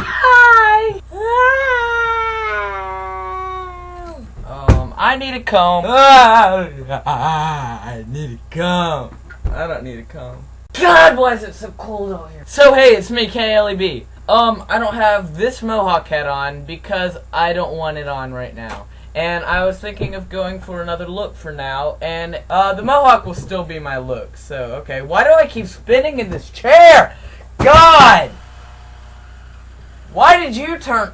Hi. Um, I need a comb. I need a comb. I don't need a comb. God, why is it so cold out here? So hey, it's me, KLEB. Um, I don't have this mohawk hat on because I don't want it on right now. And I was thinking of going for another look for now, and uh, the mohawk will still be my look. So, okay, why do I keep spinning in this chair? God! Why did you turn...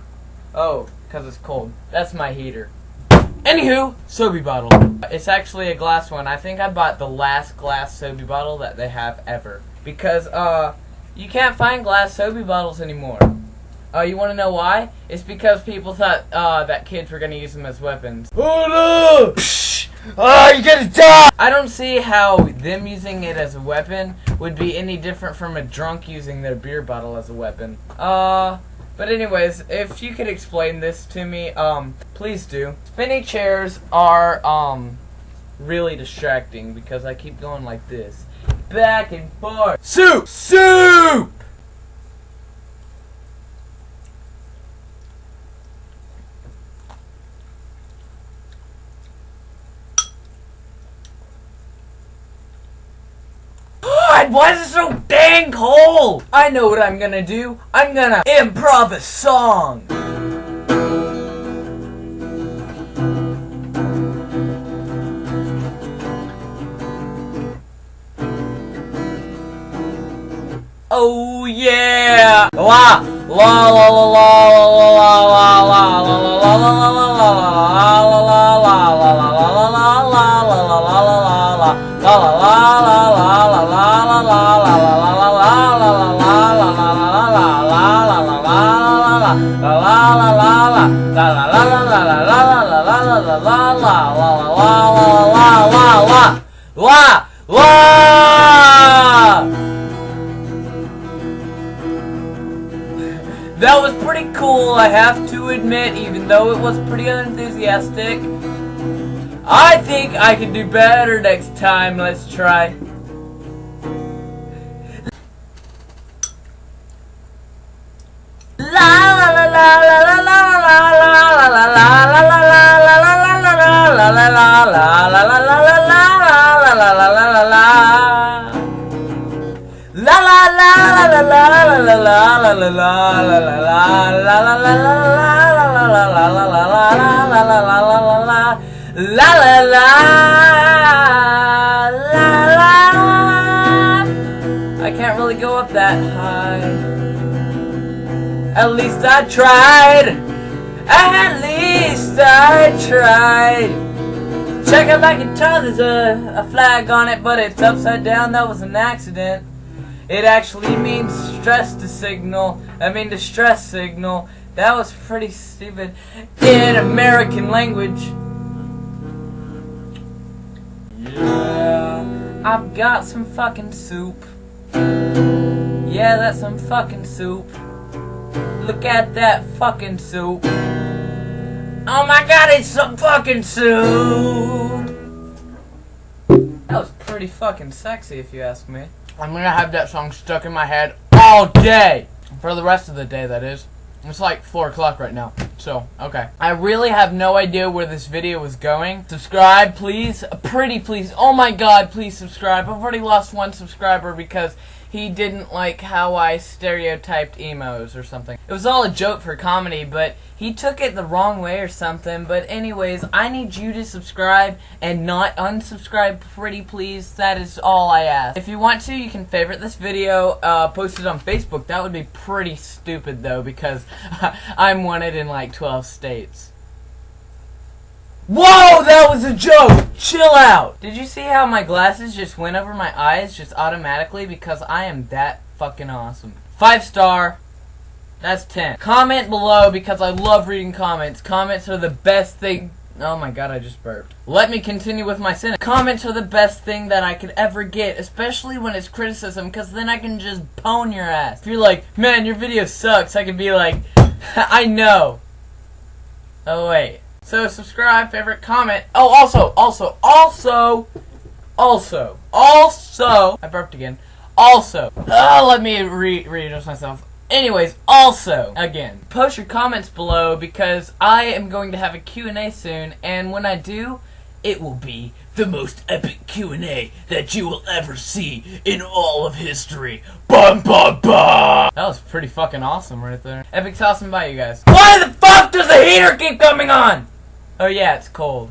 Oh, because it's cold. That's my heater. Anywho, Sobe bottle. It's actually a glass one. I think I bought the last glass Sobe bottle that they have ever. Because, uh, you can't find glass Sobe bottles anymore. Uh, you want to know why? It's because people thought uh, that kids were going to use them as weapons. Oh no! Psh! Oh, you're gonna die! I don't see how them using it as a weapon would be any different from a drunk using their beer bottle as a weapon. Uh, but anyways, if you could explain this to me, um, please do. Spinny chairs are, um, really distracting because I keep going like this. Back and forth. Soup! Soup! God, why is it so dang cold? I know what I'm gonna do. I'm gonna improv a song. Oh yeah! La la la la la la la la la la la la la la la That was pretty cool, I have to admit, even though it was pretty unenthusiastic. I think I can do better next time. Let's try. I can't really go up that high. At least I tried. At least I tried. Check out my guitar, there's a, a flag on it, but it's upside down. That was an accident. It actually means stress to signal. I mean distress signal. That was pretty stupid in American language. Yeah, I've got some fucking soup. Yeah, that's some fucking soup. Look at that fucking soup. Oh my god, it's some fucking soup! That was pretty fucking sexy if you ask me. I'm gonna have that song stuck in my head all day. For the rest of the day, that is. It's like 4 o'clock right now. So, okay. I really have no idea where this video was going. Subscribe, please. Pretty please. Oh my god, please subscribe. I've already lost one subscriber because he didn't like how I stereotyped emos or something. It was all a joke for comedy, but he took it the wrong way or something. But anyways, I need you to subscribe and not unsubscribe, pretty please. That is all I ask. If you want to, you can favorite this video, uh, post it on Facebook. That would be pretty stupid though, because I'm wanted in like 12 states. Whoa, that was a joke! Chill out! Did you see how my glasses just went over my eyes just automatically because I am that fucking awesome? Five star. That's 10. Comment below because I love reading comments. Comments are the best thing. Oh my god, I just burped. Let me continue with my sentence. Comments are the best thing that I could ever get, especially when it's criticism, because then I can just pwn your ass. If you're like, man, your video sucks, I can be like, I know. Oh wait. So subscribe, favorite, comment. Oh, also, also, also, also, also. I burped again. Also, uh, let me re readjust myself. Anyways, also, again, post your comments below because I am going to have a Q&A soon, and when I do, it will be the most epic Q&A that you will ever see in all of history. Bum bum bum! That was pretty fucking awesome right there. Epic awesome. by you guys. Why the fuck does the heater keep coming on? Oh yeah, it's cold.